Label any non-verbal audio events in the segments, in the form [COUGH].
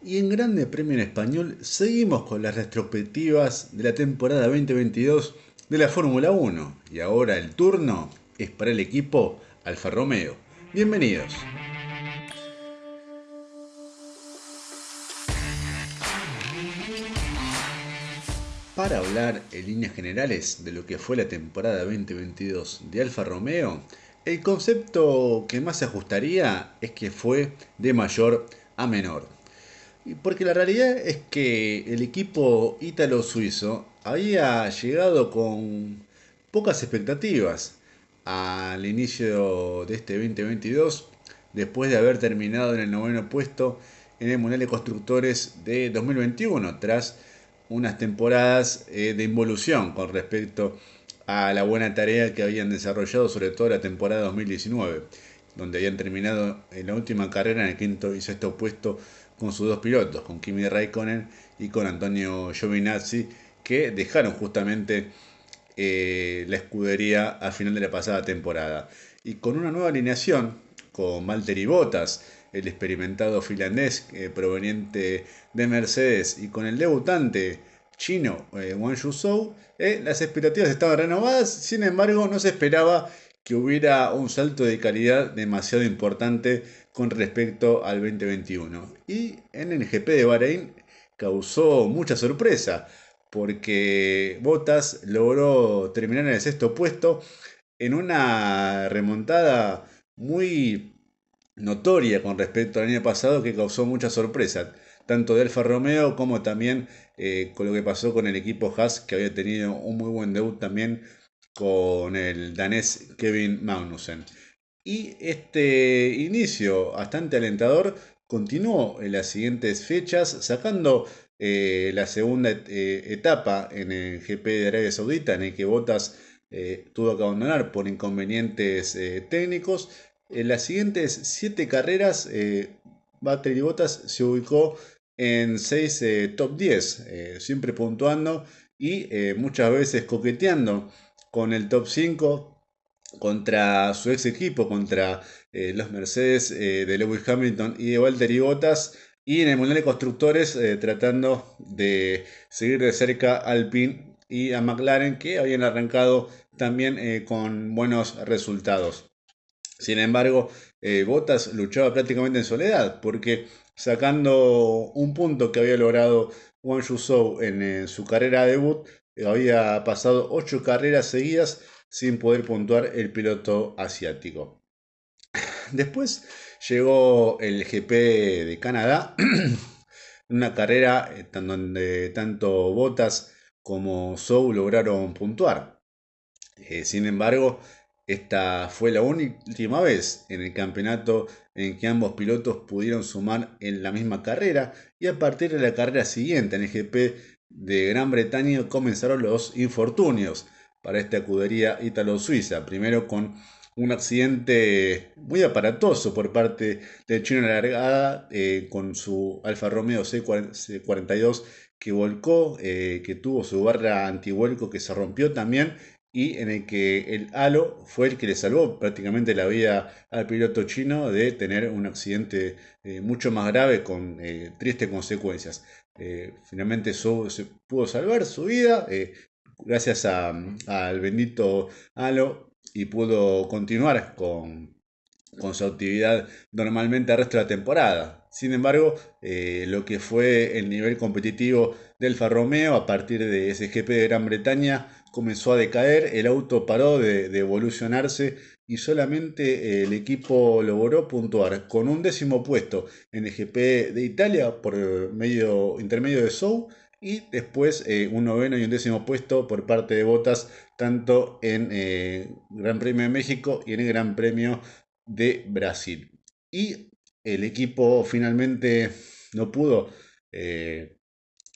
Y en Grande Premio en Español seguimos con las retrospectivas de la temporada 2022 de la Fórmula 1. Y ahora el turno es para el equipo Alfa Romeo. Bienvenidos. Para hablar en líneas generales de lo que fue la temporada 2022 de Alfa Romeo, el concepto que más se ajustaría es que fue de mayor a menor. Porque la realidad es que el equipo ítalo-suizo había llegado con pocas expectativas al inicio de este 2022, después de haber terminado en el noveno puesto en el Mundial de Constructores de 2021, tras unas temporadas eh, de involución con respecto a la buena tarea que habían desarrollado, sobre todo la temporada 2019, donde habían terminado en la última carrera en el quinto y sexto puesto con sus dos pilotos, con Kimi Raikkonen y con Antonio Giovinazzi, que dejaron justamente eh, la escudería al final de la pasada temporada. Y con una nueva alineación, con Valtteri Bottas, el experimentado finlandés eh, proveniente de Mercedes, y con el debutante chino eh, Wang Yuzhou, las expectativas estaban renovadas, sin embargo no se esperaba que hubiera un salto de calidad demasiado importante con respecto al 2021. Y en el GP de Bahrein causó mucha sorpresa porque Bottas logró terminar en el sexto puesto en una remontada muy notoria con respecto al año pasado que causó mucha sorpresa, tanto de Alfa Romeo como también eh, con lo que pasó con el equipo Haas, que había tenido un muy buen debut también con el danés Kevin Magnussen. Y este inicio bastante alentador continuó en las siguientes fechas, sacando eh, la segunda eh, etapa en el GP de Arabia Saudita, en el que Bottas eh, tuvo que abandonar por inconvenientes técnicos. En las siguientes siete carreras, Valtteri Bottas se ubicó en 6 top 10, siempre puntuando y muchas veces coqueteando con el top 5 contra su ex equipo, contra eh, los Mercedes eh, de Lewis Hamilton y de Valtteri Bottas, y en el Mundial de Constructores eh, tratando de seguir de cerca a Alpine y a McLaren, que habían arrancado también con buenos resultados. Sin embargo, Bottas luchaba prácticamente en soledad, porque sacando un punto que había logrado Wang Yuzhou en su carrera de debut, había pasado 8 carreras seguidas sin poder puntuar el piloto asiático. [CLEARS THROAT] Después llegó el GP de Canadá, [CLEARS THROAT] una carrera eh, donde tanto Bottas como Zhou lograron puntuar. Eh, sin embargo, esta fue la última vez en el campeonato en que ambos pilotos pudieron sumar en la misma carrera y a partir de la carrera siguiente en el GP de Gran Bretaña comenzaron los infortunios para esta escudería ítalo-suiza. Primero con un accidente muy aparatoso por parte del chino de la largada eh, con su Alfa Romeo C42 que volcó, eh, que tuvo su barra antivuelco que se rompió también y en el que el halo fue el que le salvó prácticamente la vida al piloto chino de tener un accidente eh, mucho más grave con tristes consecuencias. Finalmente se pudo salvar su vida, gracias al bendito halo y pudo continuar con, su actividad normalmente al resto de la temporada. Sin embargo, eh, lo que fue el nivel competitivo del Alfa Romeo a partir de ese GP de Gran Bretaña comenzó a decaer, el auto paró de, evolucionarse y solamente el equipo logró puntuar con un décimo puesto en el GP de Italia por medio intermedio de Sou y después eh, un noveno y un décimo puesto por parte de Botas, tanto en eh, Gran Premio de México y en el Gran Premio de Brasil. Y el equipo finalmente no pudo eh,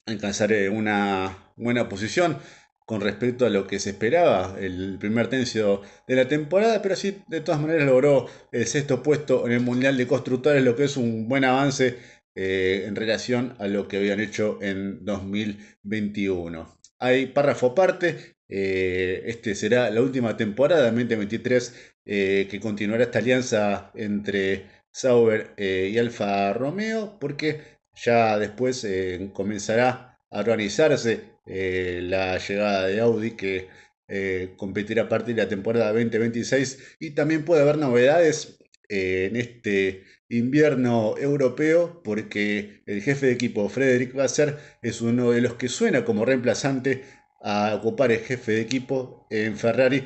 alcanzar una buena posición con respecto a lo que se esperaba el primer tercio de la temporada, pero sí de todas maneras logró el sexto puesto en el Mundial de Constructores, lo que es un buen avance eh, en relación a lo que habían hecho en 2021. Hay párrafo aparte, eh, este será la última temporada 2023 eh, que continuará esta alianza entre Sauber y Alfa Romeo porque Ya después comenzará a organizarse eh, la llegada de Audi que eh, competirá a partir de la temporada 2026 y también puede haber novedades en este invierno europeo porque el jefe de equipo Frederick Vasser es uno de los que suena como reemplazante a ocupar el jefe de equipo en Ferrari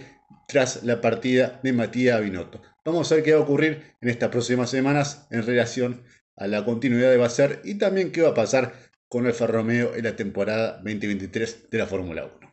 tras la partida de Matías Binotto. Vamos a ver qué va a ocurrir en estas próximas semanas en relación a la continuidad de Vasser y también qué va a pasar con Alfa Romeo en la temporada 2023 de la Fórmula 1.